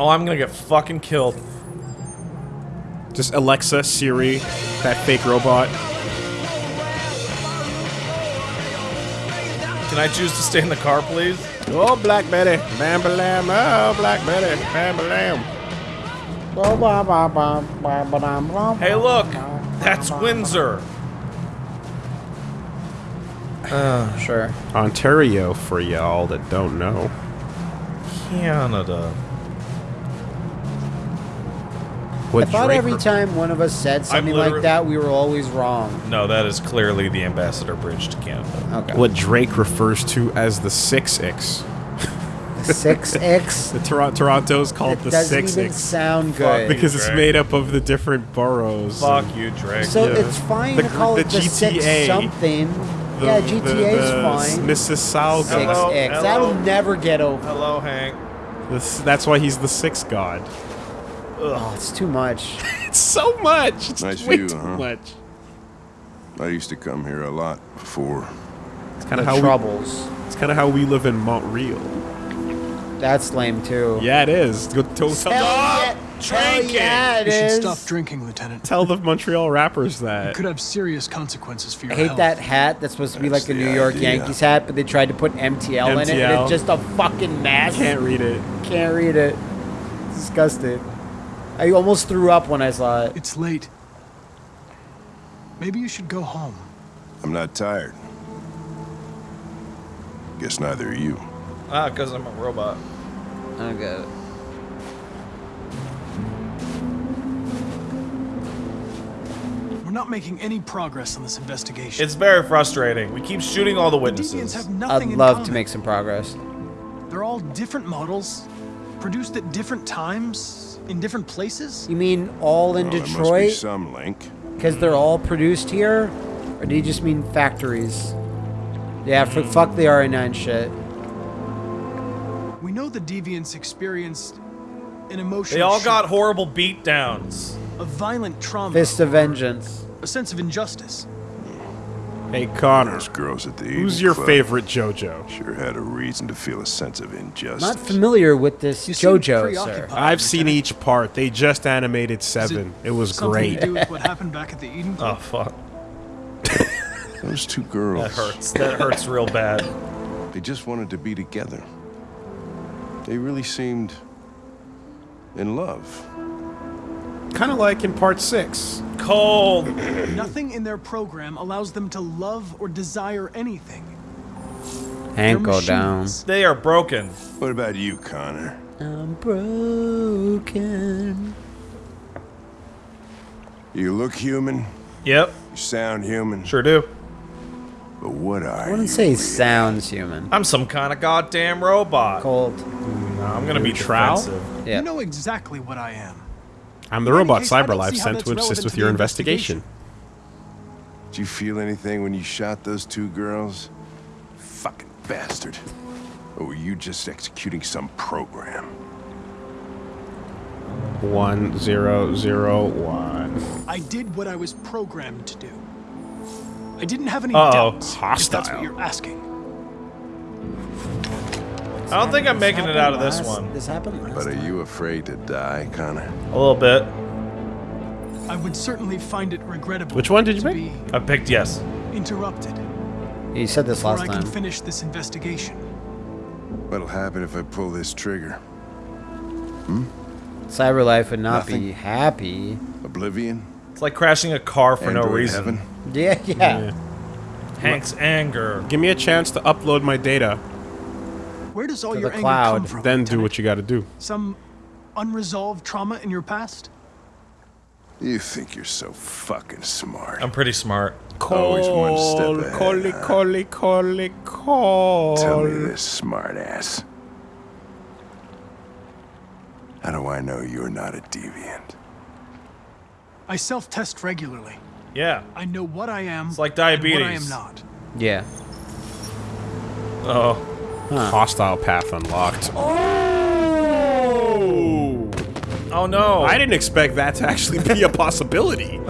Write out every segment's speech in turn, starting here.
Oh, I'm gonna get fucking killed. Just Alexa, Siri, that fake robot. Can I choose to stay in the car, please? Oh, Black Betty, bam lam, oh, Black Betty, bam lam. Hey, look! That's Windsor! Uh, Sure. Ontario, for y'all that don't know. Canada. What I thought Drake every time one of us said something like that, we were always wrong. No, that is clearly the Ambassador Bridge to Canada. Okay. what Drake refers to as the 6X. The Six X. The Tor- Toronto's called It the doesn't 6X. even sound good. because it's made up of the different boroughs. Fuck you, Drake. so yeah. it's fine The to call the it the six GTA. something. The- yeah, the- GTA's the fine. Mississauga. Six Hello, X. hello. That'll never get over. Hello, Hank. This- that's why he's the sixth god. Oh, it's too much. It's so much. It's Nice way view, too huh? much. I used to come here a lot before. It's kind of how we, troubles. it's kind of how we live in Montreal. That's lame too. Yeah, it is. Go tell, Hell tell, yeah, drink hell yeah, it You should stop drinking, Lieutenant. tell the Montreal rappers that. It Could have serious consequences for your I hate health. that hat that's supposed to be That's like a New York idea. Yankees hat, but they tried to put MTL, in it, and it's just a fucking mess. Can't read it. Can't read it. It's disgusting. I almost threw up when I saw it. It's late. Maybe you should go home. I'm not tired. Guess neither are you. Ah, because I'm a robot. I don't get it. We're not making any progress on this investigation. It's very frustrating. We keep shooting all the Deviants witnesses. have I'd nothing in love to make some progress. They're all different models, produced at different times, in different places. You mean all in Well, there must be some link. Because they're all produced here? Or do you just mean factories? Yeah, for hmm. fuck the RA9 shit. We know the deviants experienced an emotional They all shock, got horrible beatdowns. a violent trauma, Fist of Vengeance. a sense of injustice. Hey, Connor. Those girls at the Who's your Club favorite JoJo? Sure had a reason to feel a sense of injustice. Not familiar with this You JoJo, sir. I've seen Lieutenant. each part. They just animated seven. It, was something great. To do with what happened back at the Eden Oh, fuck. Those two girls. That hurts. That hurts real bad. They just wanted to be together. They really seemed in love. Kind of like in part six. Cold. Nothing in their program allows them to love or desire anything. Hank, They're go down. They are broken. What about you, Connor? I'm broken. You look human. Yep, You sound human. sure do. But what are I wouldn't say really? sounds human. I'm some kind of goddamn robot. Cold. No, I'm gonna be Trow? defensive. Yeah. You know exactly what I am. I'm the robot case, Cyberlife sent to assist with to your the investigation. Did you feel anything when you shot those two girls? Fucking bastard. Or were you just executing some program? One zero zero one. I did what I was programmed to do. I didn't have any Uh-oh. doubts. If Hostile. that's what you're asking. I don't think I'm making it out of this one. This happened last But are you afraid to die, Connor? A little bit. I would certainly find it regrettable. Which one did you to pick? I picked yes. interrupted He said this before last I can finish this investigation. What'll happen if I pull this trigger? Hmm? Cyberlife would not be happy. Oblivion? It's like crashing a car for no Android reason. heaven? Yeah, yeah. Hank's anger. Give me a chance to upload my data, Where does all To your the anger come from? then do what you got to do. Some unresolved trauma in your past? You think you're so fucking smart. I'm pretty smart. Always one step Call, ahead, call, huh? call, call, call. Tell me this, smart ass. How do I know you're not a deviant? I self-test regularly. Yeah. I know what I am. It's like and what I am not. Yeah. Oh. Hostile path unlocked. Oh. Oh no. I didn't expect that to actually be a possibility.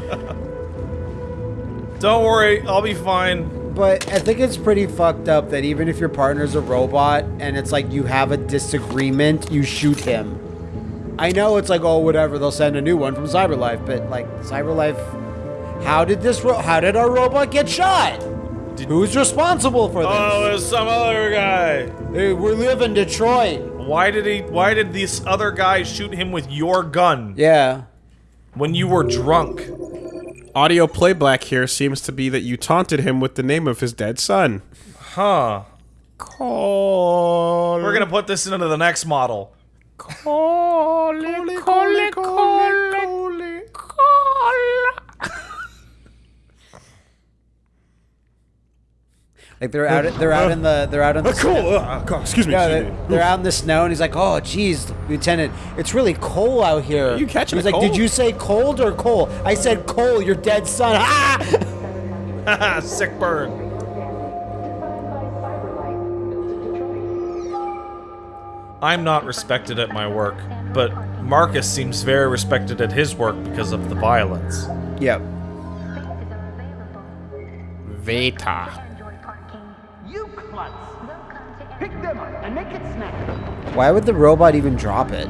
Don't worry. I'll be fine. But I think it's pretty fucked up that even if your partner's a robot and it's like you have a disagreement, you shoot him. I know it's like, oh, whatever, they'll send a new one from CyberLife, but like, CyberLife, how did this, ro- how did our robot get shot? Who's responsible for this? Oh, it was some other guy. Hey, we live in Detroit. Why did he? Why did this other guy shoot him with your gun Yeah. when you were drunk? Audio playback here seems to be that you taunted him with the name of his dead son. Huh. Call. We're gonna put this into the next model. Call. Call. Call. Like they're out, they're out in the, they're out in the. Cool. Uh, excuse me. Yeah, excuse they're, me. they're out in the snow, and he's like, "Oh, geez, Lieutenant, it's really cold out here." You catching He's a like, "Did you say cold or coal?" I said coal. Your dead son. Ah! Sick burn. I'm not respected at my work, but Marcus seems very respected at his work because of the violence. yep. Veta. You klutz! Pick them up and make it snack. Why would the robot even drop it?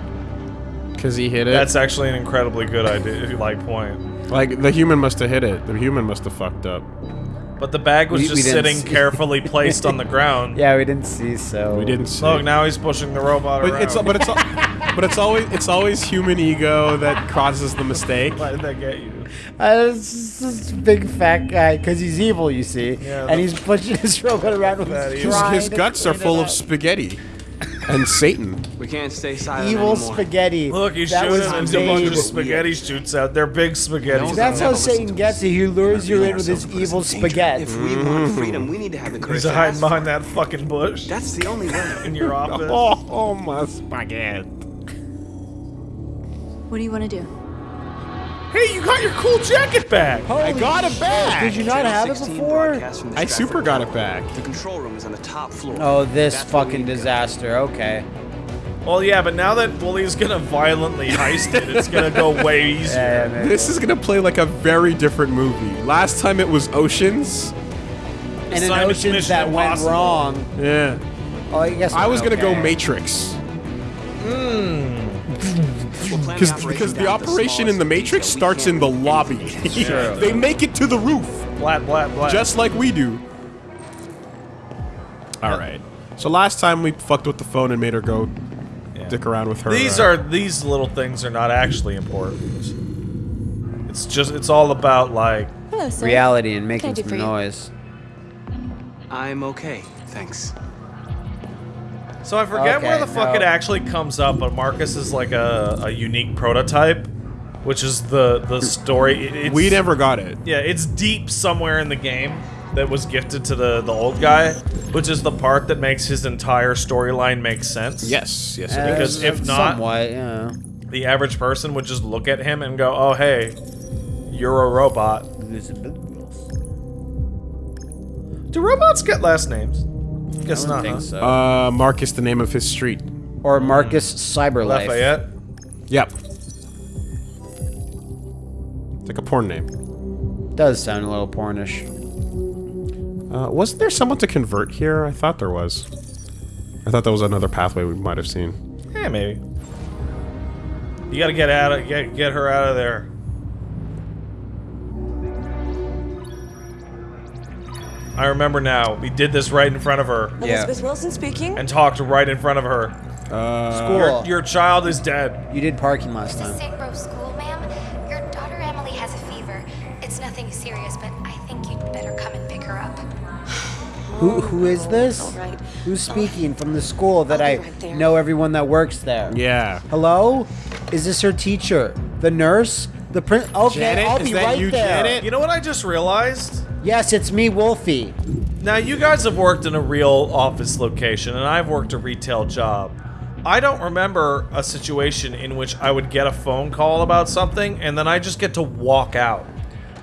Because he hit it. That's actually an incredibly good idea, like point. like the human must have hit it. The human must have fucked up. But the bag was We- we just didn't sitting see- carefully placed on the ground. Yeah, we didn't see so. We didn't see. Look, now he's pushing the robot But around. it's but it's but it's always it's always human ego that causes the mistake. Why did that get you? Uh, it's just this big fat guy, because he's evil, you see, Yeah, and he's pushing his robot around with That his. His, trying his to guts are full of spaghetti and Satan. We can't stay silent evil anymore. spaghetti. Look, he's that shooting was and a bunch made. of spaghetti shoots out. They're big spaghetti. No, That's how Satan gets us. you. He lures you in with his Ourselves put us evil spaghetti. If we want mm-hmm. freedom, we need to have the courage He's to hiding behind that fucking bush That's the only way. in your office. Oh, oh my spaghetti. What do you want to do? Hey, you got your cool jacket back. I got it back. Did you not have it before? broadcasts from the I super got it back. The control room is on the top floor. Oh, this That's fucking need go. disaster. Okay. Well, yeah, but now that Woolie's gonna violently heist it, it's gonna go way easier. Yeah. This is gonna play like a very different movie. Last time it was Oceans. And in Simon's oceans Mission that went wrong. Yeah. Oh, I guess I was gonna go. Matrix. We'll plan Because because the operation in the Matrix starts in the lobby. anything. they make it to the roof, Blat, blat, blat. just like we do. All right. So last time we fucked with the phone and made her go dick around with her. These uh, are these little things are not actually important. It's just it's all about like Hello. Reality and making can I do some noise. I'm okay, thanks. So I forget where Okay, the fuck no. it actually comes up, but Marcus is like a, a unique prototype, which is the the story. it- it's, we never got it. Yeah, it's deep somewhere in the game that was gifted to the the old guy, which is the part that makes his entire storyline make sense. Yes, yes. Uh, it is. Because if not- somewhat, yeah. The average person would just look at him and go, "Oh, hey, you're a robot." Do robots get last names? Guess I not. don't think huh? so. Uh, Marcus, the name of his street. or Marcus Cyberlife. Lafayette. Yep. It's like a porn name. Does sound a little pornish. Uh, wasn't there someone to convert here? I thought there was. I thought that was another pathway we might have seen. Yeah, maybe. You gotta get out of get get her out of there. I remember now. We did this right in front of her Yeah. Elizabeth Wilson speaking. and talked right in front of her. Uh, School. Your, your child is dead. you did parking last This is time. St. Rose School, ma'am. Your daughter Emily has a fever. It's nothing serious, but I think you'd better come and pick her up. Who who is this? All right. Who's speaking from the school that I'll I right there. know everyone that works there? yeah. Hello? Is this her teacher? The nurse? The prin? Okay, Janet? I'll Is be that right you, there. Janet? You know what I just realized? Yes, it's me, Wolfie. Now you guys have worked in a real office location, and I've worked a retail job. I don't remember a situation in which I would get a phone call about something, and then I just get to walk out.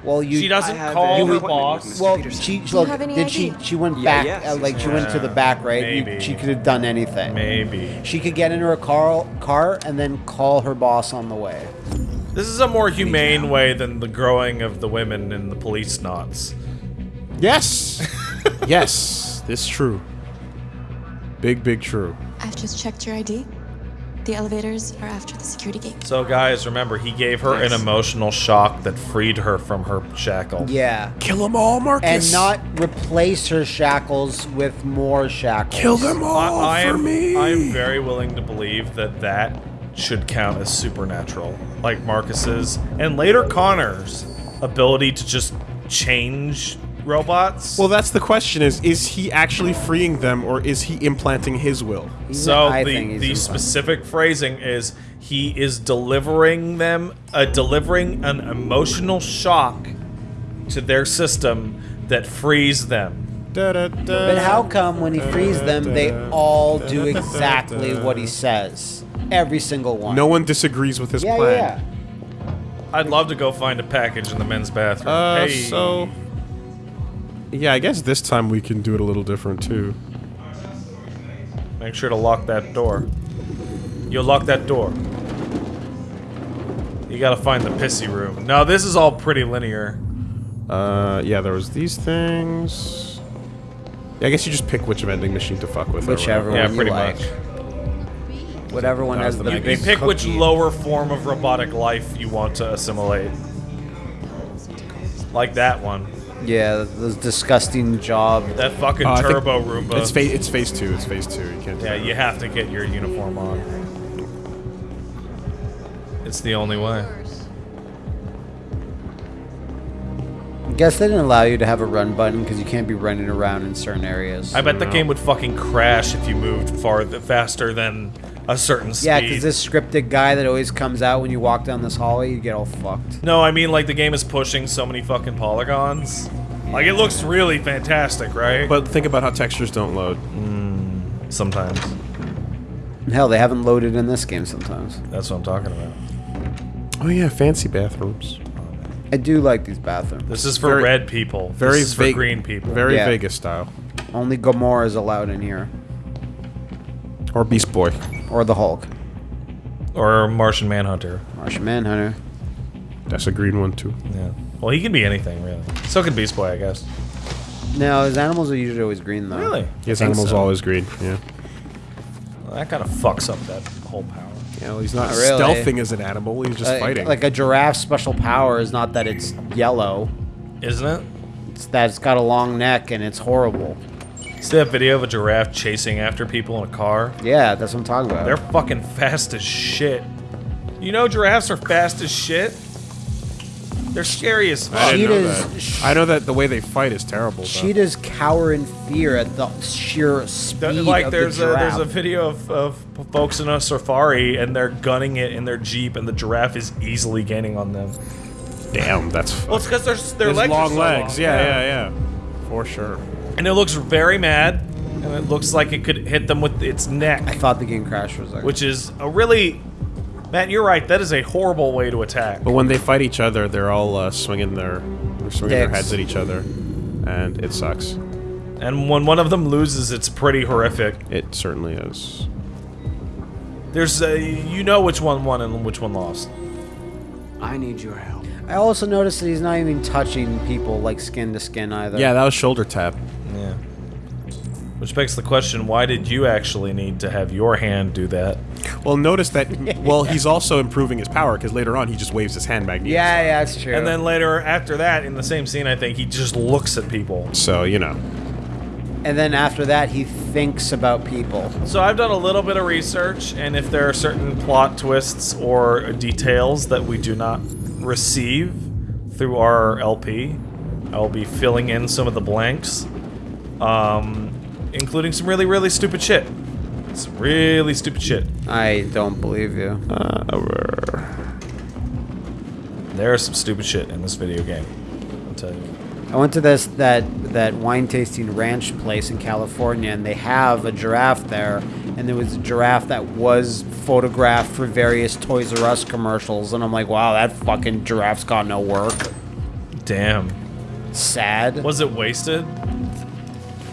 Well, you. She doesn't have call an her boss. Well, Peterson. she you look. have any Did she? ID? She went Yeah, back. yes, uh, like she went to the back, right? You- she could have done anything. Maybe. She could get into her car, car, and then call her boss on the way. This is a more humane way than the growing of the women in the police knots. Yes. yes. This true. Big, big true. I've just checked your ID. The elevators are after the security gate. So, guys, remember, he gave her an emotional shock that freed her from her shackle. Yeah. Kill them all, Marcus. And not replace her shackles with more shackles. kill them all I, I for am, me. I am very willing to believe that that should count as supernatural, like Marcus's and later Connor's ability to just change robots. Well, that's the question: is is he actually freeing them, or is he implanting his will? He's- so I the the specific phrasing is he is delivering them, uh, delivering an emotional shock to their system that frees them. But how come when he frees them, they all do exactly what he says? Every single one. No one disagrees with his Yeah, plan. yeah. I'd love to go find a package in the men's bathroom. Uh, hey. so yeah, I guess this time we can do it a little different too. Make sure to lock that door. You'll lock that door. You gotta find the pissy room. Now this is all pretty linear. Uh, yeah, there was these things. Yeah, I guess you just pick which vending machine to fuck with. Whichever whatever. Yeah, one pretty you like. much. Whatever one That has the the You, big you pick which lower form of robotic life you want to assimilate. Like that one. Yeah, those disgusting job. That fucking Uh, turbo Roomba. It's phase. It's phase two. It's phase two. You can't. yeah, that. you have to get your uniform on. It's the only way. I guess they didn't allow you to have a run button because you can't be running around in certain areas. I bet the game would fucking crash if you moved farther faster than a certain speed. yeah, because this scripted guy that always comes out when you walk down this hallway, you get all fucked. No, I mean like the game is pushing so many fucking polygons. Like it looks really fantastic, right? But think about how textures don't load. Mm, sometimes hell, they haven't loaded in this game sometimes. that's what I'm talking about. Oh yeah, fancy bathrooms. I do like these bathrooms. This is for Very- red people. Very this is for green people. Very Yeah. Vegas style. Only Gamora is allowed in here. Or Beast Boy. Or the Hulk. or Martian Manhunter. Martian Manhunter. That's a green one too. Yeah. Well, he can be anything really. So can Beast Boy, I guess. No, his animals are usually always green though. Really? His animal's so. always green. Yeah. Well, that kind of fucks up that whole power. Yeah, well, he's not Not really. stealthing as an animal. He's just Uh, fighting. Like a giraffe's special power is not that it's yellow. Isn't it? It's that it's got a long neck and it's horrible. See that video of a giraffe chasing after people in a car? Yeah, that's what I'm talking about. They're fucking fast as shit. You know giraffes are fast as shit? They're scary as fuck. I didn't know that. I know that the way they fight is terrible. though. Cheetahs cower in fear at the sheer Th- speed like of there's the a giraffe. there's a video of, of folks in a safari and they're gunning it in their jeep and the giraffe is easily gaining on them. Damn, that's. Well, it's because their their There's legs are long so legs. long. Yeah, yeah, yeah. For sure. And it looks very mad, and it looks like it could hit them with its neck, I thought the game crashed for a second. which is a really. Matt, you're right. That is a horrible way to attack. But when they fight each other, they're all uh, swinging their, they're swinging their heads at each other, and it sucks. And when one of them loses, it's pretty horrific. It certainly is. There's a, you know which one won and which one lost. I need your help. I also noticed that he's not even touching people like skin to skin either. Yeah, that was shoulder tap. Yeah. Which begs the question: Why did you actually need to have your hand do that? Well, notice that. Well, he's also improving his power because later on he just waves his hand back. Yeah, yeah, that's true. And then later, after that, in the same scene, I think he just looks at people. So you know. and then after that, he thinks about people. So I've done a little bit of research, and if there are certain plot twists or details that we do not receive through our LP, I will be filling in some of the blanks, um, including some really, really stupid shit. Some really stupid shit. I don't believe you. Uh, There is some stupid shit in this video game. I'll tell you. I went to this that that wine tasting ranch place in California, and they have a giraffe there. And there was a giraffe that was photographed for various Toys R Us commercials, and I'm like, wow, that fucking giraffe's got no work. Damn. Sad. Was it wasted?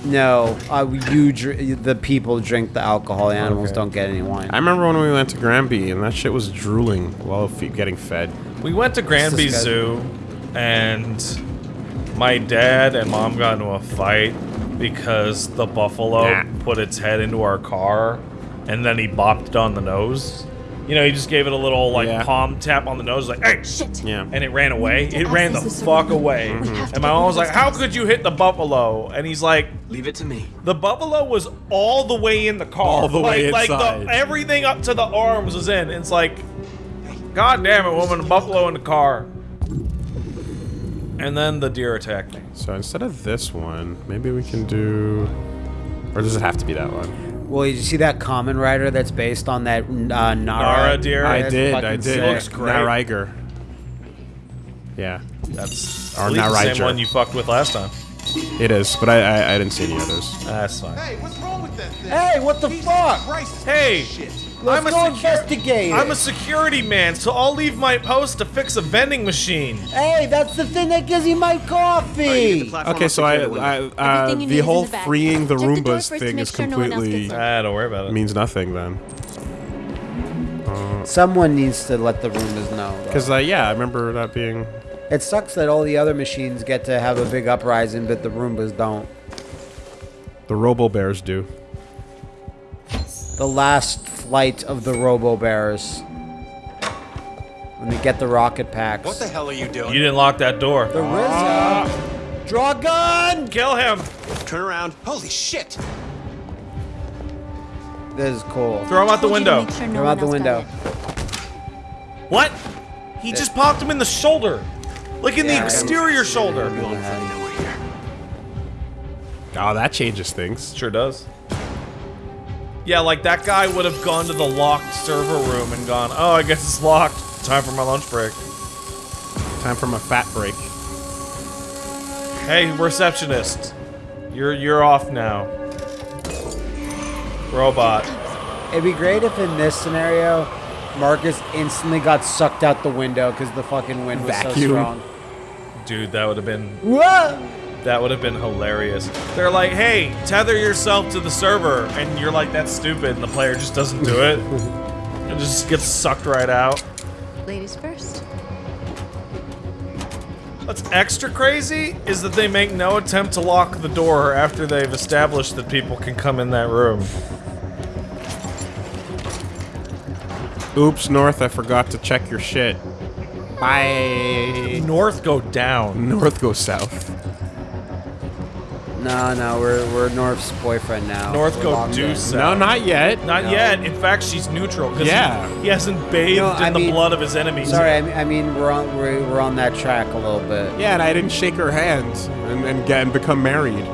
No, uh, you dr- the people drink the alcohol. The animals Okay. don't get any wine. I remember when we went to Granby and that shit was drooling while fe- getting fed. We went to Granby Zoo, and my dad and mom got into a fight because the buffalo Nah. put its head into our car, and then he bopped it on the nose. You know, he just gave it a little like Yeah. palm tap on the nose, like "Hey!" Shit. Yeah. and it ran away. It ran the the fuck server. away. We have And my mom was like, "How could you hit the buffalo?" And he's like, Leave it to me. "The buffalo was all the way in the car, All the way like, inside. Like the, everything up to the arms was in. It's like, God damn it, woman, a buffalo in the car." And then the deer attacked me. So instead of this one, maybe we can do. Or does it have to be that one? Well, you see that Kamen Rider that's based on that uh, Nara, Nara deer? I did, I did. sick. Looks great. Nariger. Yeah, That's Or I believe the same one you fucked with last time. it is, but I, I, I didn't see any others. That's fine. Hey, what's wrong with that thing? Hey, what the fuck? Christ, Hey, shit. Let's I'm a go secu- investigate. I'm a security man, so I'll leave my post to fix a vending machine. Hey, that's the thing that gives you my coffee. Okay, so I, I uh, Everything you need the whole the freeing the Check Roombas first to thing is sure no one completely gets. Ah, don't worry about it. means nothing then. Someone needs to let the Roombas know. Because uh, yeah, I remember that being. It sucks that all the other machines get to have a big uprising, but the Roombas don't. The Robo Bears do. The last flight of the Robo Bears. When they get the rocket packs. What the hell are you doing? You didn't lock that door. The RZA. Draw a gun! Kill him. Turn around. Holy shit! This is cool. Throw him out the Told you to window. sure no Throw one out the window. it. What? He just popped him in the shoulder. Like in the Yeah, I exterior shoulder. Oh, that changes things. Sure does. Yeah, like that guy would have gone to the locked server room and gone, oh, I guess it's locked. Time for my lunch break. Time for my fat break. Hey, receptionist. You're you're off now. Robot. It'd be great if in this scenario, Marcus instantly got sucked out the window because the fucking wind was so Vacuum. strong. Dude, that would have been Whoa! That would have been hilarious. They're like, "Hey, tether yourself to the server." And you're like, "That's stupid." And the player just doesn't do it. and just gets sucked right out. Ladies first. What's extra crazy is that they make no attempt to lock the door after they've established that people can come in that room. Oops, North, I forgot to check your shit. Bye. North go down. North go south. No, no, we're we're North's boyfriend now. North We're go locked due in. south. No, not yet. Not yet. In fact, she's neutral because Yeah. he, he hasn't bathed No, in I the mean- blood of his enemies. Sorry, I mean, I mean we're on we're, we're on that track a little bit. Yeah, and I didn't shake her hand and, and get and become married.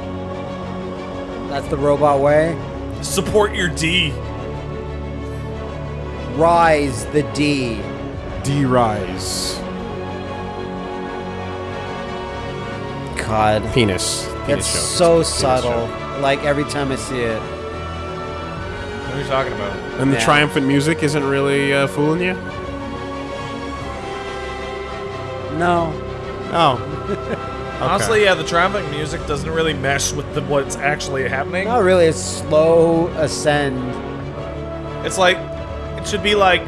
That's the robot way. Support your D. Rise the D. D rise. God, Penis. Penis it's joke. so Penis subtle. joke. Like every time I see it. What are you talking about? And the Yeah. triumphant music isn't really uh, fooling you? No. Oh. Honestly, yeah, the triumphant music doesn't really mesh with the, what's actually happening. Not really. It's slow ascend. It's like it should be like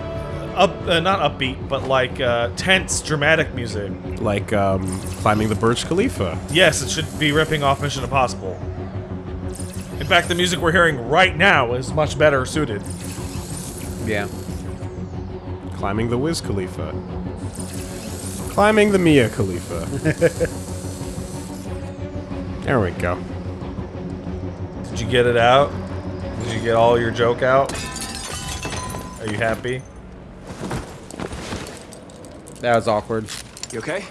up, uh, not upbeat, but like uh, tense, dramatic music. Like um, climbing the Burj Khalifa. Yes, it should be ripping off Mission Impossible. In fact, the music we're hearing right now is much better suited. Yeah. Climbing the Wiz Khalifa. Climbing the Mia Khalifa. there we go. Did you get it out? Did you get all your joke out? Are you happy? That was awkward. You okay?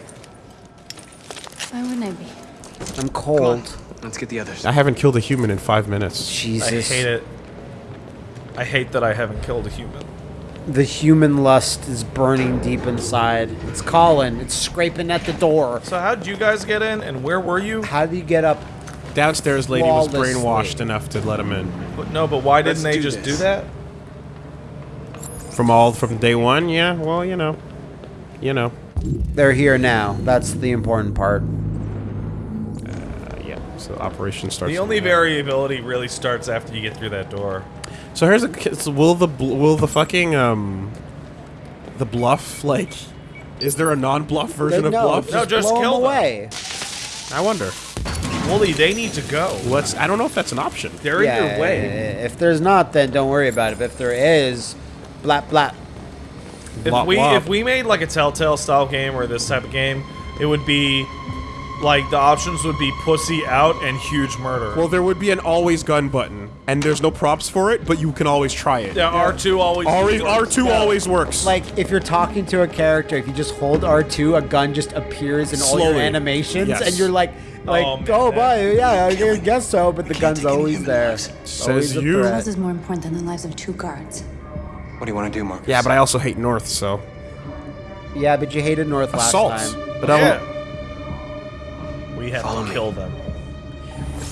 Why wouldn't I be? I'm cold. Let's get the others. I haven't killed a human in five minutes. Jesus. I hate it. I hate that I haven't killed a human. The human lust is burning deep inside. It's calling. It's scraping at the door. So how'd you guys get in, and where were you? How do you get up? Downstairs lady was Flawlessly. brainwashed enough to let him in. But no, but why didn't Let's they do just this. do that? From all from day one, yeah. Well, you know, you know. They're here now. That's the important part. Uh, yeah. So operation starts. The only there. variability really starts after you get through that door. So here's a. so will the will the fucking um, the bluff like? Is there a non-bluff version They- of no, bluff? No, just blow 'em kill them. away. I wonder. Woolie, they need to go. Let's. I don't know if that's an option. They're yeah, in your way. If there's not, then don't worry about it. But if there is, blap blap. If Wop, we wop. if we made like a Telltale style game or this type of game, it would be like the options would be pussy out and huge murder. Well, there would be an always gun button, and there's no props for it, but you can always try it. yeah, R two always. Always, R2 always works. Like if you're talking to a character, if you just hold R2, a gun just appears in all your animations, Yes. and you're like, oh, like, Oh, oh, man. boy, yeah, I guess so, but the gun's always there. Says Always a you. threat. Cause is more important than the lives of two guards. What do you want to do, Marcus? yeah, but I also hate North, so Yeah, but you hated North last assaults. time. But I Yeah. don't. We have Follow to me. kill them.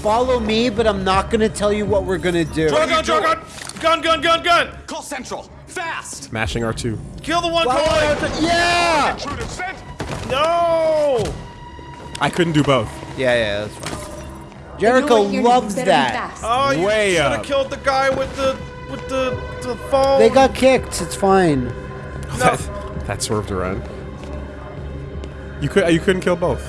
Follow me, but I'm not gonna tell you what we're gonna do. Draw gun, draw gun, gun, gun, gun, gun. Call Central! Fast! Smashing R2. Kill the one Follow calling. R2 Yeah! No. I couldn't do both. Yeah, yeah, that's fine. Jericho loves that. Oh, you Way should have killed the guy with the with the the phone. They got kicked. It's fine. That, that swerved around. You could. You couldn't kill both.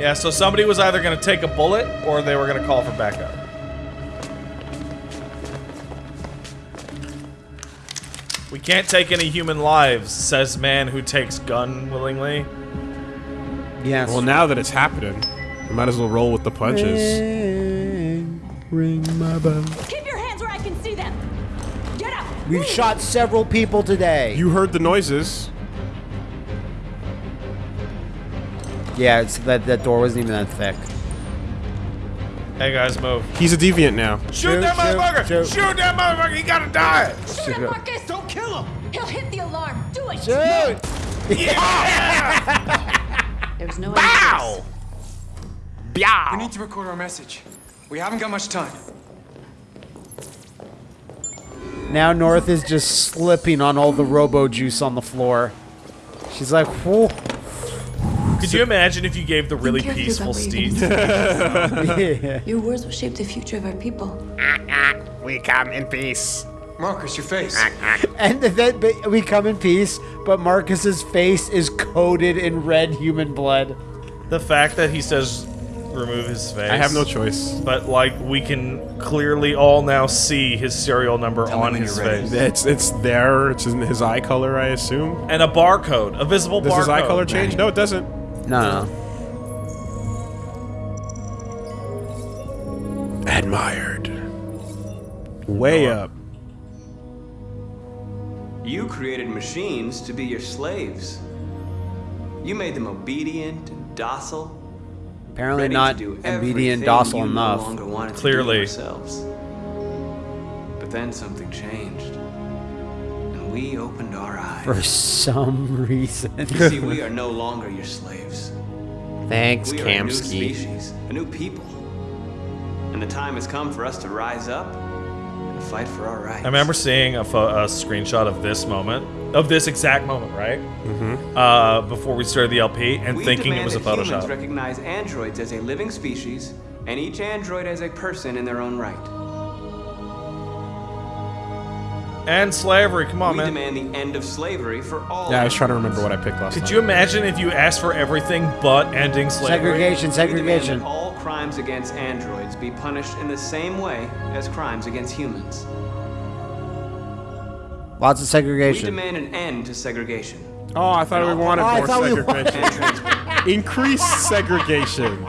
Yeah, so somebody was either gonna take a bullet or they were gonna call for backup. We can't take any human lives, says man who takes gun willingly. Yes. Well, now that it's happening, we might as well roll with the punches. Ring my bell. We've shot several people today. You heard the noises. Yeah, it's that that door wasn't even that thick. Hey guys, move. He's a deviant now. Shoot, Shoot, that motherfucker! shoot. Shoot. that motherfucker! He gotta die! Shoot him, Marcus. Don't kill him! He'll hit the alarm. Do it. Shoot! There's no Ow! We need to record our message. We haven't got much time. Now North is just slipping on all the robo juice on the floor. She's like, whoa. Could you imagine if you gave the really peaceful about Steve? yeah. Your words will shape the future of our people. We come in peace. Marcus, your face. And then we come in peace, but Marcus's face is coated in red human blood. The fact that he says remove his face. I have no choice. But like we can clearly all now see his serial number Tell on his you're ready. face. It's it's there. It's in his eye color, I assume. And a barcode, a visible Does barcode. his eye color change? No, it doesn't. No, no. Admired. Way up. You created machines to be your slaves. You made them obedient and docile. Apparently ready not to do obedient, everything docile enough. No longer wanted to Clearly. do. But then something changed, and we opened our eyes. For some reason. You see, we are no longer your slaves. Thanks, We are a new Kamski. species, a new people, and the time has come for us to rise up and fight for our rights. I remember seeing a, a screenshot of this moment, of this exact moment, right? Mm-hmm. Uh, before we started the LP, and we thinking it was a that humans recognize androids as a living species, and each android as a person in their own right. And slavery, come on, we man. demand the end of slavery for all. Yeah, I was trying to remember what I picked last Could time. you imagine if you asked for everything but ending slavery? Segregation, We segregation. that all crimes against androids be punished in the same way as crimes against humans. Lots of segregation. We demand an end to segregation. Oh, I thought we wanted Oh, more segregation. Increased segregation.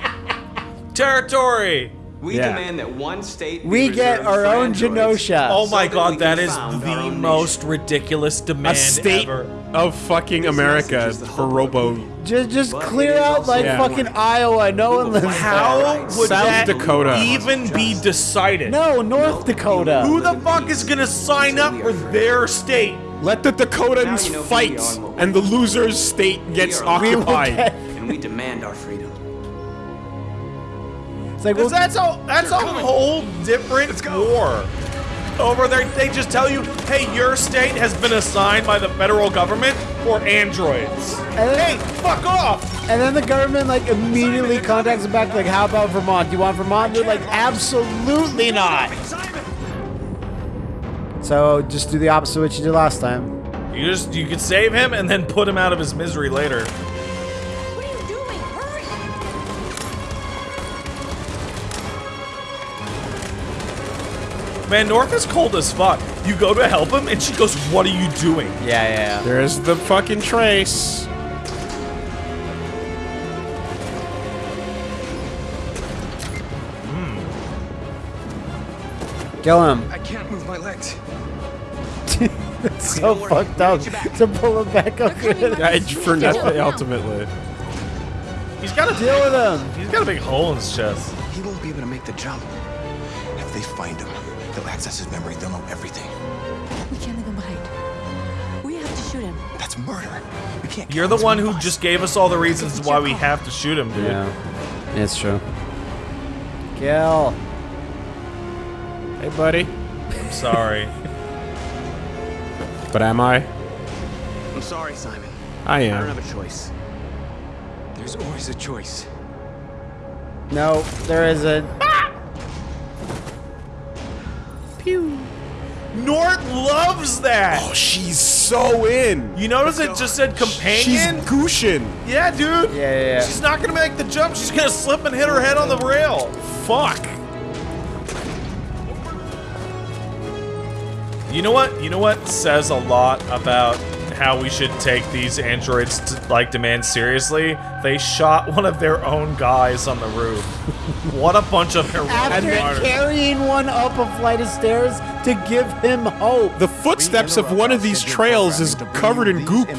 Territory! we Yeah. demand that one state. be We get our for own androids. Genosha. Oh my that we god, can that is the own most ridiculous demand A state ever. of fucking This America message is the for hope of Robo. Just, just But clear out like Yeah. fucking Iowa. No one lives How there. would South that Dakota. even be decided? No, North Dakota. Who the fuck is gonna sign up for their state? Let the Dakotans you know fight, and what we and the loser's state gets are- We will occupied. get- And we demand our freedom. It's like, well, that's a that's a whole different war. Over there, they just tell you, hey, your state has been assigned by the federal government for androids. And then- Hey, fuck off! And then the government like immediately contacts them back like, how about Vermont? Do you want Vermont? They're like, absolutely not. So just do the opposite of what you did last time. You just you could save him and then put him out of his misery later. Man, Norca's cold as fuck. You go to help him, and she goes, "What are you doing?" Yeah, yeah, yeah. There's the fucking trace. Hmm. Kill him. I can't move my legs. It's so fucked up to pull him back up. Yeah, for nothing, ultimately. He's got to Deal with him. He's got a big hole in his chest. He won't be able to make the jump. If they find him, they'll access his memory. They'll know everything. We can't leave him behind. We have to shoot him. That's murder. We can't. You're the one who just gave us all the reasons why we have to shoot him, dude. Yeah, it's true. Kill. Hey, buddy. I'm sorry. But am I? I'm sorry, Simon. I am. I don't have a choice. There's always a choice. No, there isn't. North loves that. Oh, she's so in. You notice it just said companion? She's Gushin. Yeah, dude. Yeah, yeah, yeah. She's not gonna make the jump. She's gonna slip and hit her head on the rail. Fuck. You know what? You know what says a lot about how we should take these androids to, like demand seriously? They shot one of their own guys on the roof. What a bunch of heroic After martyrs. carrying one up a flight of stairs to give him hope. The footsteps of one of these trails is covered in goop.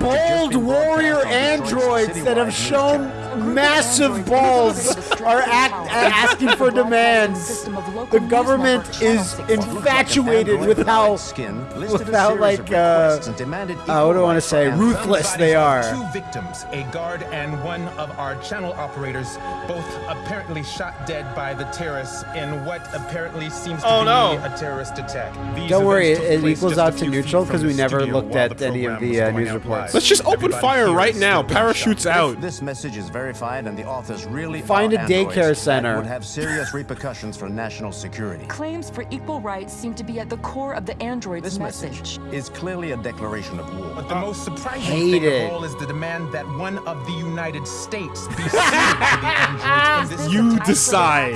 Bold warrior androids that have shown massive balls are act, asking for demands. The government is infatuated with how, with how like, uh, uh, what do I want to say, ruthless they are. Two victims, a guard and one of our channel operators, both apparently shot dead by the terrorists in what apparently seems to Oh, be no. a terrorist attack. These Don't worry, it equals out to neutral because we never looked at any of the was uh, going news reports. Let's just open Everybody fire right now. Parachutes shot. out. This message is verified and the authors really Find are a daycare center. would have serious repercussions for national security. Claims for equal rights seem to be at the core of the android's This message. message is clearly a declaration of war. But the most surprising Hate thing it. of all is the demand that one of the United States be sued to the androids this You decide.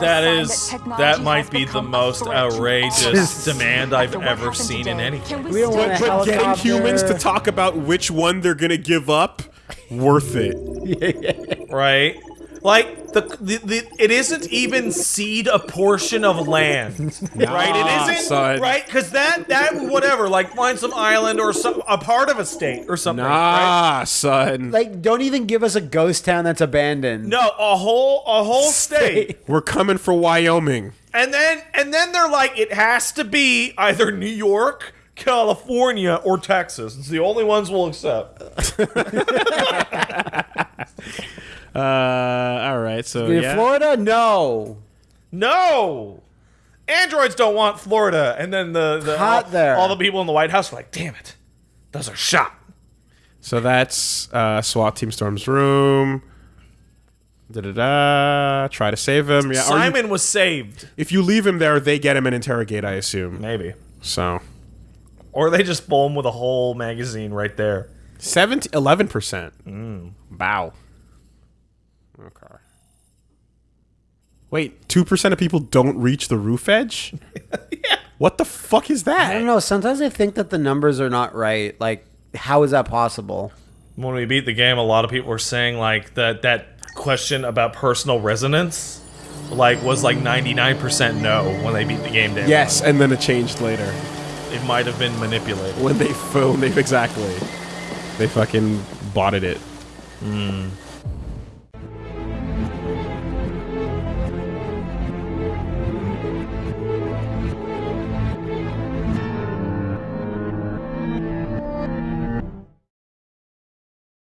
That is, that might be the most outrageous demand I've ever seen in anything. We don't want But, but getting humans to talk about which one they're gonna give up, worth it. right? Like the, the the it isn't even seed a portion of land, right? It isn't son. right because that that whatever like find some island or some a part of a state or something. Right? Nah, son. Like, don't even give us a ghost town that's abandoned. No, a whole a whole state, We're coming for Wyoming. and then and then they're like it has to be either New York. California or Texas. It's the only ones we'll accept. Uh, all right. So yeah. Florida, no. No. Androids don't want Florida. And then the, the Hot all, there. all the people in the White House are like, damn it. Those are shot. So that's uh, SWAT Team Storm's room. Da da da. Try to save him. Yeah. are you- Simon was saved. if you leave him there, they get him and interrogate. I assume. Maybe. So. Or they just bowl him with a whole magazine right there. 11 percent. Mm. Wow. Okay. Wait, two percent of people don't reach the roof edge. yeah. What the fuck is that? I don't know. Sometimes I think that the numbers are not right. Like, how is that possible? When we beat the game, a lot of people were saying like that that question about personal resonance like was like 99% no when they beat the game day. Yes, and then it changed later. It might have been manipulated. when they phoned. They exactly. They fucking botted it. Mm.